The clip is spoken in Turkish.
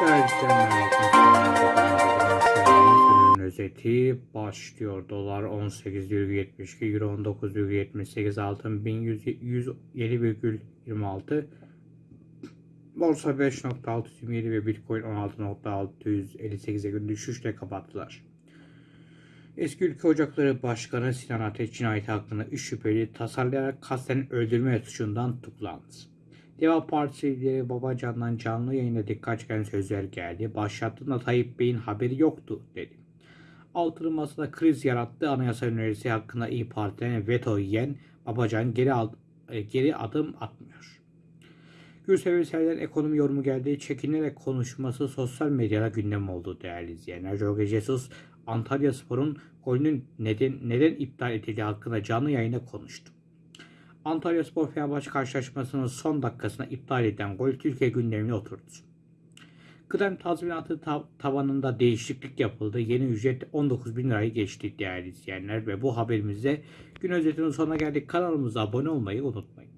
Günün özeti başlıyor. Dolar 18,72, Euro 19,78, altın 1107,26, Borsa 5.627 ve Bitcoin 16.658'e gün düşüşle kapattılar. Eski Ülke Ocakları Başkanı Sinan Ateş cinayeti hakkında 3 şüpheli tasarlayarak kasten öldürme suçundan tutuklandı. Deva Partisi lideri Babacan'dan canlı yayında dikkat çeken sözler geldi. Başlattığında Tayyip Bey'in haberi yoktu dedi. Altılı Masa'da kriz yarattığı anayasa önerisi hakkında İyi Parti'den veto yiyen Babacan geri, al- e, geri adım atmıyor. Gülsev Ünsel'den ekonomi yorumu geldi. Çekinerek konuşması sosyal medyada gündem oldu değerli izleyenler. Jorge Jesus Antalya Spor'un golünün neden, neden iptal edildiği hakkında canlı yayında konuştu. Antalya Spor Fenerbahçe karşılaşmasının son dakikasına iptal edilen gol Türkiye gündemine oturdu. Kıdem tazminatı ta- tavanında değişiklik yapıldı. Yeni ücret 19 bin lirayı geçti değerli izleyenler ve bu haberimizde gün özetinin sonuna geldik. Kanalımıza abone olmayı unutmayın.